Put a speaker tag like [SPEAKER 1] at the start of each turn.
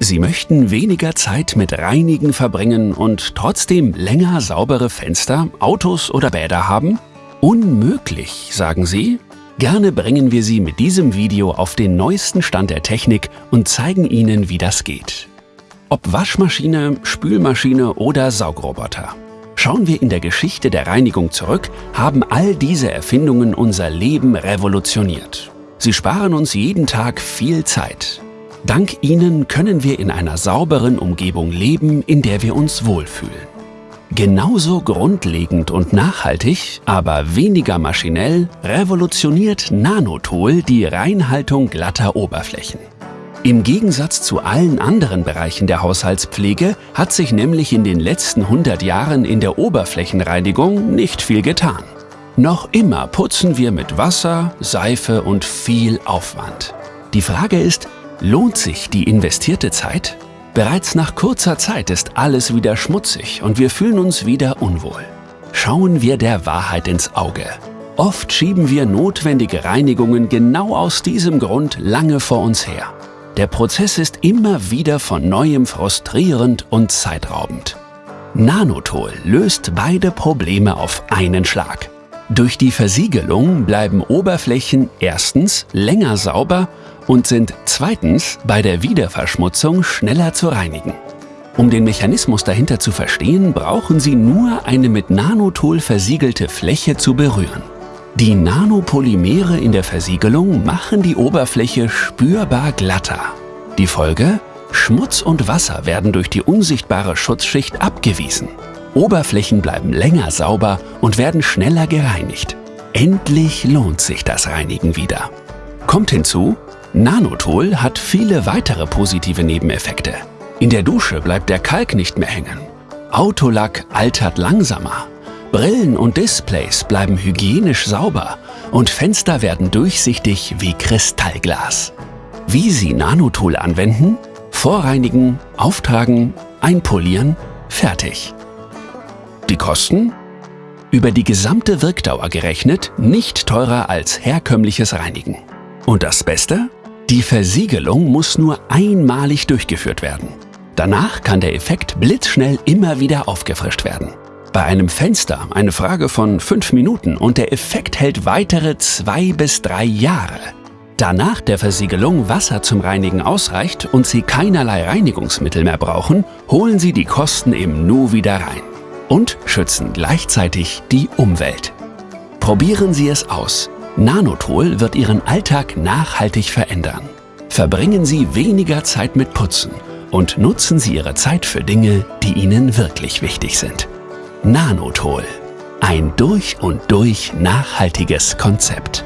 [SPEAKER 1] Sie möchten weniger Zeit mit Reinigen verbringen und trotzdem länger saubere Fenster, Autos oder Bäder haben? Unmöglich, sagen Sie? Gerne bringen wir Sie mit diesem Video auf den neuesten Stand der Technik und zeigen Ihnen, wie das geht. Ob Waschmaschine, Spülmaschine oder Saugroboter. Schauen wir in der Geschichte der Reinigung zurück, haben all diese Erfindungen unser Leben revolutioniert. Sie sparen uns jeden Tag viel Zeit. Dank ihnen können wir in einer sauberen Umgebung leben, in der wir uns wohlfühlen. Genauso grundlegend und nachhaltig, aber weniger maschinell, revolutioniert Nanotol die Reinhaltung glatter Oberflächen. Im Gegensatz zu allen anderen Bereichen der Haushaltspflege hat sich nämlich in den letzten 100 Jahren in der Oberflächenreinigung nicht viel getan. Noch immer putzen wir mit Wasser, Seife und viel Aufwand. Die Frage ist, lohnt sich die investierte Zeit? Bereits nach kurzer Zeit ist alles wieder schmutzig und wir fühlen uns wieder unwohl. Schauen wir der Wahrheit ins Auge. Oft schieben wir notwendige Reinigungen genau aus diesem Grund lange vor uns her. Der Prozess ist immer wieder von neuem frustrierend und zeitraubend. Nanotol löst beide Probleme auf einen Schlag. Durch die Versiegelung bleiben Oberflächen erstens länger sauber und sind zweitens bei der Wiederverschmutzung schneller zu reinigen. Um den Mechanismus dahinter zu verstehen, brauchen Sie nur eine mit Nanotol versiegelte Fläche zu berühren. Die Nanopolymere in der Versiegelung machen die Oberfläche spürbar glatter. Die Folge? Schmutz und Wasser werden durch die unsichtbare Schutzschicht abgewiesen. Oberflächen bleiben länger sauber und werden schneller gereinigt. Endlich lohnt sich das Reinigen wieder. Kommt hinzu, Nanotol hat viele weitere positive Nebeneffekte. In der Dusche bleibt der Kalk nicht mehr hängen. Autolack altert langsamer. Brillen und Displays bleiben hygienisch sauber und Fenster werden durchsichtig wie Kristallglas. Wie Sie Nanotol anwenden? Vorreinigen, auftragen, einpolieren, fertig. Die Kosten? Über die gesamte Wirkdauer gerechnet nicht teurer als herkömmliches Reinigen. Und das Beste? Die Versiegelung muss nur einmalig durchgeführt werden. Danach kann der Effekt blitzschnell immer wieder aufgefrischt werden. Bei einem Fenster eine Frage von 5 Minuten und der Effekt hält weitere 2 bis 3 Jahre. Da nach der Versiegelung Wasser zum Reinigen ausreicht und Sie keinerlei Reinigungsmittel mehr brauchen, holen Sie die Kosten im Nu wieder rein und schützen gleichzeitig die Umwelt. Probieren Sie es aus. Nanotol wird Ihren Alltag nachhaltig verändern. Verbringen Sie weniger Zeit mit Putzen und nutzen Sie Ihre Zeit für Dinge, die Ihnen wirklich wichtig sind. Nanotol. Ein durch und durch nachhaltiges Konzept.